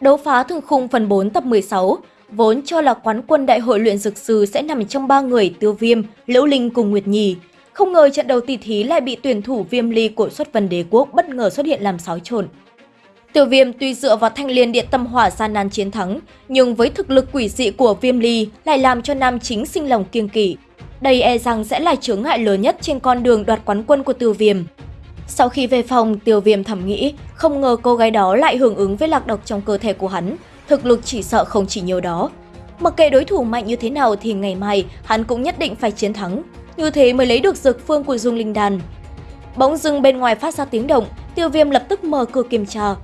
Đấu phá thường khung phần 4 tập 16, vốn cho là quán quân đại hội luyện dược sư sẽ nằm trong ba người Tiêu Viêm, Liễu Linh cùng Nguyệt Nhi. Không ngờ trận đầu tỷ thí lại bị tuyển thủ Viêm Ly của xuất vân đế quốc bất ngờ xuất hiện làm xáo trộn. Tiêu Viêm tuy dựa vào thanh liên điện tâm hỏa gian nan chiến thắng, nhưng với thực lực quỷ dị của Viêm Ly lại làm cho nam chính sinh lòng kiêng kỵ. Đây e rằng sẽ là chướng ngại lớn nhất trên con đường đoạt quán quân của Tiêu Viêm. Sau khi về phòng, Tiêu Viêm thầm nghĩ, không ngờ cô gái đó lại hưởng ứng với lạc độc trong cơ thể của hắn, thực lực chỉ sợ không chỉ nhiều đó. Mặc kệ đối thủ mạnh như thế nào thì ngày mai hắn cũng nhất định phải chiến thắng, như thế mới lấy được dược phương của Dung Linh đàn. Bỗng dưng bên ngoài phát ra tiếng động, Tiêu Viêm lập tức mở cửa kiểm tra.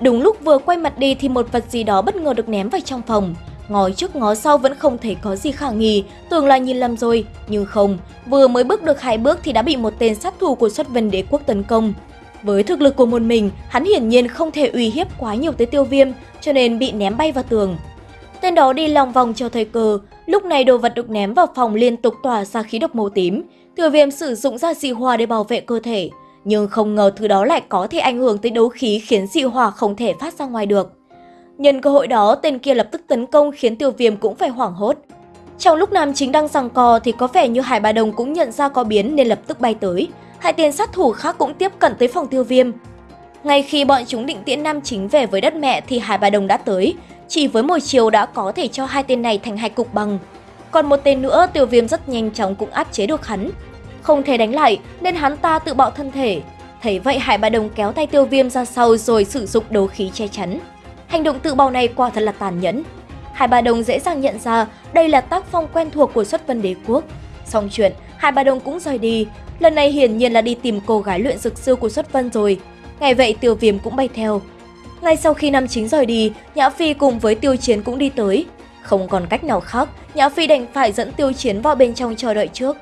Đúng lúc vừa quay mặt đi thì một vật gì đó bất ngờ được ném vào trong phòng. Ngó trước ngó sau vẫn không thấy có gì khả nghi, tưởng là nhìn lầm rồi, nhưng không, vừa mới bước được hai bước thì đã bị một tên sát thủ của xuất vân đế quốc tấn công. Với thực lực của một mình, hắn hiển nhiên không thể uy hiếp quá nhiều tới tiêu viêm, cho nên bị ném bay vào tường. Tên đó đi lòng vòng cho thời cơ, lúc này đồ vật được ném vào phòng liên tục tỏa ra khí độc màu tím. Tiêu viêm sử dụng ra dị hỏa để bảo vệ cơ thể, nhưng không ngờ thứ đó lại có thể ảnh hưởng tới đấu khí khiến dị hỏa không thể phát ra ngoài được. Nhân cơ hội đó, tên kia lập tức tấn công khiến tiêu viêm cũng phải hoảng hốt. Trong lúc nam chính đang giằng co thì có vẻ như Hải Bà Đồng cũng nhận ra có biến nên lập tức bay tới. Hai tên sát thủ khác cũng tiếp cận tới phòng tiêu viêm. Ngay khi bọn chúng định tiễn nam chính về với đất mẹ thì Hải Bà Đồng đã tới. Chỉ với một chiều đã có thể cho hai tên này thành hai cục bằng. Còn một tên nữa tiêu viêm rất nhanh chóng cũng áp chế được hắn. Không thể đánh lại nên hắn ta tự bạo thân thể. Thấy vậy Hải Bà Đồng kéo tay tiêu viêm ra sau rồi sử dụng đấu khí che chắn. Hành động tự bào này quả thật là tàn nhẫn. hai Bà Đồng dễ dàng nhận ra đây là tác phong quen thuộc của xuất vân đế quốc. Xong chuyện, hai Bà Đồng cũng rời đi. Lần này hiển nhiên là đi tìm cô gái luyện dược sư của xuất vân rồi. Ngày vậy Tiêu Viêm cũng bay theo. Ngay sau khi năm chính rời đi, Nhã Phi cùng với Tiêu Chiến cũng đi tới. Không còn cách nào khác, Nhã Phi đành phải dẫn Tiêu Chiến vào bên trong chờ đợi trước.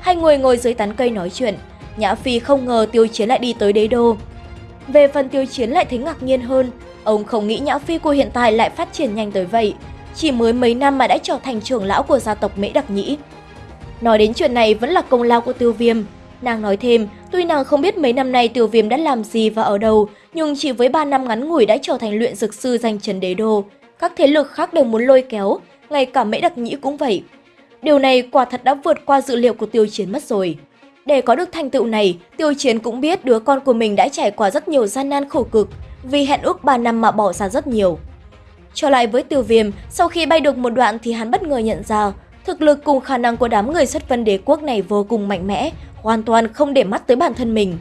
Hai người ngồi dưới tán cây nói chuyện. Nhã Phi không ngờ Tiêu Chiến lại đi tới đế đô. Về phần Tiêu Chiến lại thấy ngạc nhiên hơn, Ông không nghĩ Nhã Phi của hiện tại lại phát triển nhanh tới vậy, chỉ mới mấy năm mà đã trở thành trưởng lão của gia tộc Mễ Đặc Nhĩ. Nói đến chuyện này vẫn là công lao của Tiêu Viêm. Nàng nói thêm, tuy nàng không biết mấy năm nay Tiêu Viêm đã làm gì và ở đâu, nhưng chỉ với 3 năm ngắn ngủi đã trở thành luyện dược sư danh trần đế đô. Các thế lực khác đều muốn lôi kéo, ngay cả Mễ Đặc Nhĩ cũng vậy. Điều này quả thật đã vượt qua dự liệu của Tiêu Chiến mất rồi. Để có được thành tựu này, Tiêu Chiến cũng biết đứa con của mình đã trải qua rất nhiều gian nan khổ cực, vì hẹn ước 3 năm mà bỏ ra rất nhiều. Trở lại với tiêu viêm, sau khi bay được một đoạn thì hắn bất ngờ nhận ra thực lực cùng khả năng của đám người xuất vân đế quốc này vô cùng mạnh mẽ, hoàn toàn không để mắt tới bản thân mình.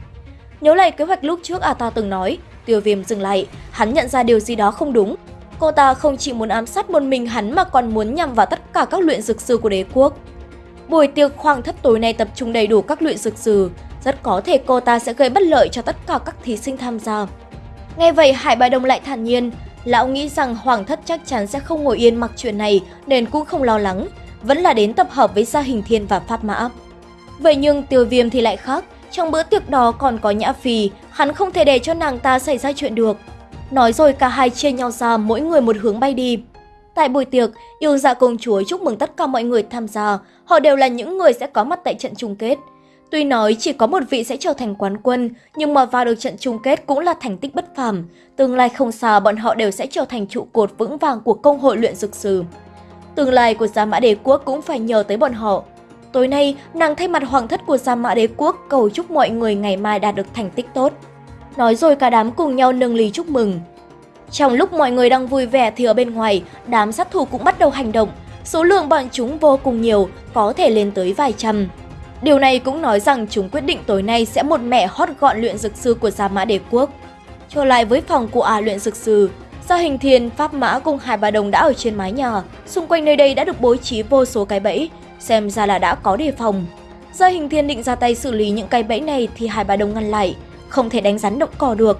Nhớ lại kế hoạch lúc trước ta từng nói, tiêu viêm dừng lại, hắn nhận ra điều gì đó không đúng. Cô ta không chỉ muốn ám sát một mình hắn mà còn muốn nhằm vào tất cả các luyện dược sư của đế quốc. Buổi tiệc khoang thất tối nay tập trung đầy đủ các luyện dược sư, rất có thể cô ta sẽ gây bất lợi cho tất cả các thí sinh tham gia. Nghe vậy Hải Bà Đồng lại thản nhiên, lão nghĩ rằng Hoàng thất chắc chắn sẽ không ngồi yên mặc chuyện này nên cũng không lo lắng, vẫn là đến tập hợp với Gia Hình Thiên và Pháp Mã. Vậy nhưng Tiêu Viêm thì lại khác, trong bữa tiệc đó còn có Nhã Phi, hắn không thể để cho nàng ta xảy ra chuyện được. Nói rồi cả hai chia nhau ra mỗi người một hướng bay đi. Tại buổi tiệc, yêu dạ công chúa chúc mừng tất cả mọi người tham gia, họ đều là những người sẽ có mặt tại trận chung kết. Tuy nói chỉ có một vị sẽ trở thành quán quân, nhưng mà vào được trận chung kết cũng là thành tích bất phàm. Tương lai không xa bọn họ đều sẽ trở thành trụ cột vững vàng của công hội luyện dược sư. Tương lai của Gia Mã Đế Quốc cũng phải nhờ tới bọn họ. Tối nay, nàng thay mặt hoàng thất của Gia Mã Đế Quốc cầu chúc mọi người ngày mai đạt được thành tích tốt. Nói rồi cả đám cùng nhau nâng ly chúc mừng. Trong lúc mọi người đang vui vẻ thì ở bên ngoài, đám sát thủ cũng bắt đầu hành động. Số lượng bọn chúng vô cùng nhiều, có thể lên tới vài trăm. Điều này cũng nói rằng chúng quyết định tối nay sẽ một mẹ hót gọn luyện dược sư của Gia Mã Đế Quốc. Trở lại với phòng của ả luyện dược sư, Gia Hình Thiên, Pháp Mã cùng Hải Bà Đồng đã ở trên mái nhà, xung quanh nơi đây đã được bố trí vô số cái bẫy, xem ra là đã có đề phòng. Gia Hình Thiên định ra tay xử lý những cái bẫy này thì Hải Bà Đồng ngăn lại, không thể đánh rắn động cỏ được.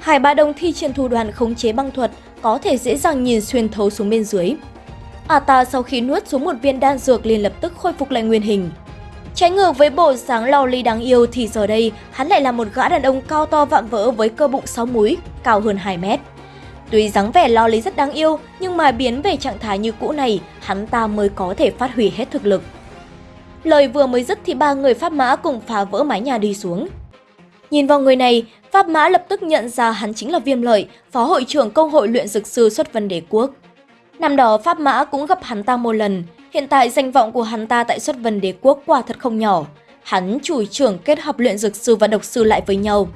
Hải Bà Đồng thi triển thủ đoạn khống chế băng thuật, có thể dễ dàng nhìn xuyên thấu xuống bên dưới. À ta sau khi nuốt xuống một viên đan dược liền lập tức khôi phục lại nguyên hình. Trái ngược với bộ sáng lo ly đáng yêu thì giờ đây hắn lại là một gã đàn ông cao to vạm vỡ với cơ bụng 6 múi, cao hơn 2 mét. Tuy dáng vẻ lo lý rất đáng yêu, nhưng mà biến về trạng thái như cũ này, hắn ta mới có thể phát huy hết thực lực. Lời vừa mới dứt thì ba người pháp mã cùng phá vỡ mái nhà đi xuống. Nhìn vào người này, Pháp Mã lập tức nhận ra hắn chính là Viêm Lợi, phó hội trưởng công hội luyện dược sư xuất vân đế quốc. Năm đó Pháp Mã cũng gặp hắn ta một lần, hiện tại danh vọng của hắn ta tại xuất vân đế quốc quả thật không nhỏ. Hắn chủ trưởng kết hợp luyện dược sư và độc sư lại với nhau.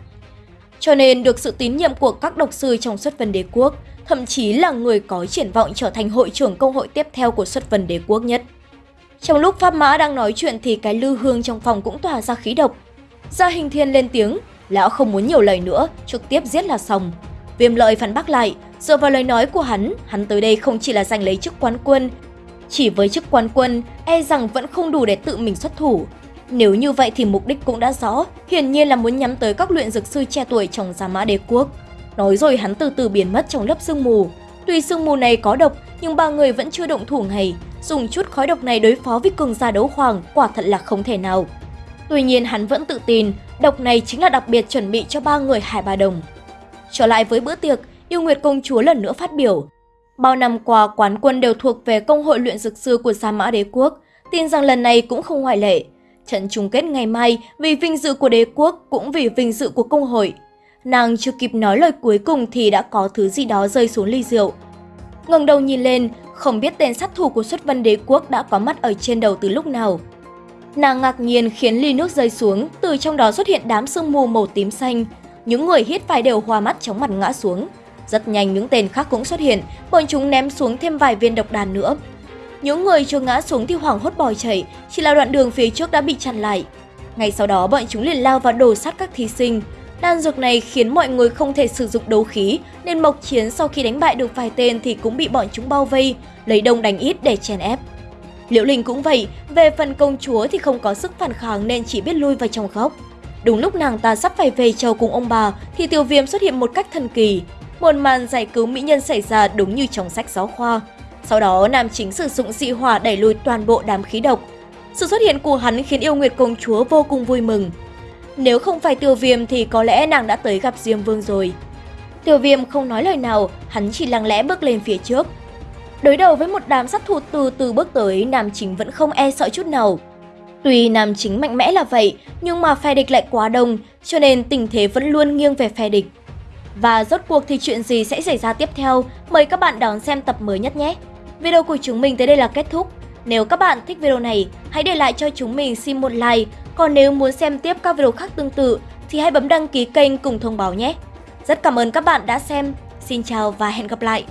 Cho nên được sự tín nhiệm của các độc sư trong xuất vân đế quốc, thậm chí là người có triển vọng trở thành hội trưởng công hội tiếp theo của xuất vân đế quốc nhất. Trong lúc Pháp Mã đang nói chuyện thì cái lư hương trong phòng cũng tỏa ra khí độc. Gia hình thiên lên tiếng, lão không muốn nhiều lời nữa, trực tiếp giết là xong. Viêm lợi phản bác lại, dựa vào lời nói của hắn, hắn tới đây không chỉ là giành lấy chức quán quân. Chỉ với chức quán quân, e rằng vẫn không đủ để tự mình xuất thủ. Nếu như vậy thì mục đích cũng đã rõ, hiển nhiên là muốn nhắm tới các luyện dược sư trẻ tuổi trong Gia Mã Đế Quốc. Nói rồi hắn từ từ biến mất trong lớp sương mù. Tuy sương mù này có độc, nhưng ba người vẫn chưa động thủ ngày. Dùng chút khói độc này đối phó với cường gia đấu hoàng quả thật là không thể nào. Tuy nhiên hắn vẫn tự tin, độc này chính là đặc biệt chuẩn bị cho ba người Hải Ba Đồng. Trở lại với bữa tiệc, Yêu Nguyệt Công Chúa lần nữa phát biểu. Bao năm qua, quán quân đều thuộc về công hội luyện dược sư của Sa Mã Đế Quốc, tin rằng lần này cũng không ngoại lệ. Trận chung kết ngày mai vì vinh dự của đế quốc cũng vì vinh dự của công hội. Nàng chưa kịp nói lời cuối cùng thì đã có thứ gì đó rơi xuống ly rượu. ngẩng đầu nhìn lên, không biết tên sát thủ của xuất vân đế quốc đã có mắt ở trên đầu từ lúc nào. Nàng ngạc nhiên khiến ly nước rơi xuống, từ trong đó xuất hiện đám sương mù màu tím xanh. Những người hít phải đều hoa mắt chóng mặt ngã xuống. Rất nhanh những tên khác cũng xuất hiện, bọn chúng ném xuống thêm vài viên độc đàn nữa. Những người chưa ngã xuống thì hoảng hốt bỏ chạy, chỉ là đoạn đường phía trước đã bị chặn lại. Ngay sau đó bọn chúng liền lao vào đổ sát các thí sinh. Đan dược này khiến mọi người không thể sử dụng đấu khí, nên Mộc Chiến sau khi đánh bại được vài tên thì cũng bị bọn chúng bao vây, lấy đông đánh ít để chèn ép. Liễu Linh cũng vậy, về phần công chúa thì không có sức phản kháng nên chỉ biết lui vào trong góc. Đúng lúc nàng ta sắp phải về chầu cùng ông bà thì tiểu viêm xuất hiện một cách thần kỳ. Một màn giải cứu mỹ nhân xảy ra đúng như trong sách giáo khoa. Sau đó nam chính sử dụng dị hỏa đẩy lùi toàn bộ đám khí độc. Sự xuất hiện của hắn khiến yêu nguyệt công chúa vô cùng vui mừng. Nếu không phải tiêu viêm thì có lẽ nàng đã tới gặp Diêm Vương rồi. Tiêu viêm không nói lời nào, hắn chỉ lặng lẽ bước lên phía trước, Đối đầu với một đám sát thủ từ từ bước tới, nam chính vẫn không e sợ chút nào. Tuy nam chính mạnh mẽ là vậy, nhưng mà phe địch lại quá đông, cho nên tình thế vẫn luôn nghiêng về phe địch. Và rốt cuộc thì chuyện gì sẽ xảy ra tiếp theo, mời các bạn đón xem tập mới nhất nhé. Video của chúng mình tới đây là kết thúc. Nếu các bạn thích video này, hãy để lại cho chúng mình xin một like. Còn nếu muốn xem tiếp các video khác tương tự, thì hãy bấm đăng ký kênh cùng thông báo nhé. Rất cảm ơn các bạn đã xem. Xin chào và hẹn gặp lại!